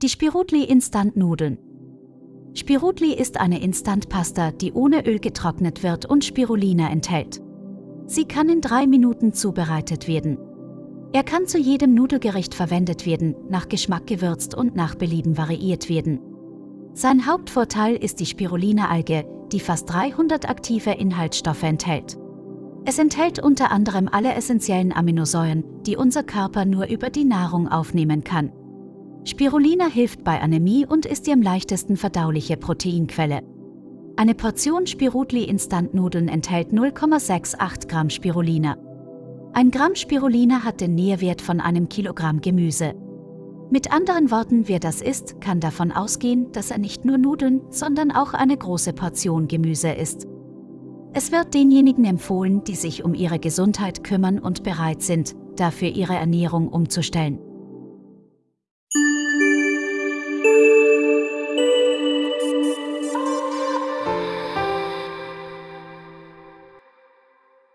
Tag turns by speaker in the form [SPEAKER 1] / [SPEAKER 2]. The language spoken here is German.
[SPEAKER 1] Die Spirutli Instant Nudeln. Spirutli ist eine Instantpasta, die ohne Öl getrocknet wird und Spirulina enthält. Sie kann in drei Minuten zubereitet werden. Er kann zu jedem Nudelgericht verwendet werden, nach Geschmack gewürzt und nach Belieben variiert werden. Sein Hauptvorteil ist die Spirulina-Alge, die fast 300 aktive Inhaltsstoffe enthält. Es enthält unter anderem alle essentiellen Aminosäuren, die unser Körper nur über die Nahrung aufnehmen kann. Spirulina hilft bei Anämie und ist die am leichtesten verdauliche Proteinquelle. Eine Portion Spirutli Instantnudeln enthält 0,68 Gramm Spirulina. Ein Gramm Spirulina hat den Nährwert von einem Kilogramm Gemüse. Mit anderen Worten, wer das isst, kann davon ausgehen, dass er nicht nur Nudeln, sondern auch eine große Portion Gemüse isst. Es wird denjenigen empfohlen, die sich um ihre Gesundheit kümmern und bereit sind, dafür ihre Ernährung umzustellen.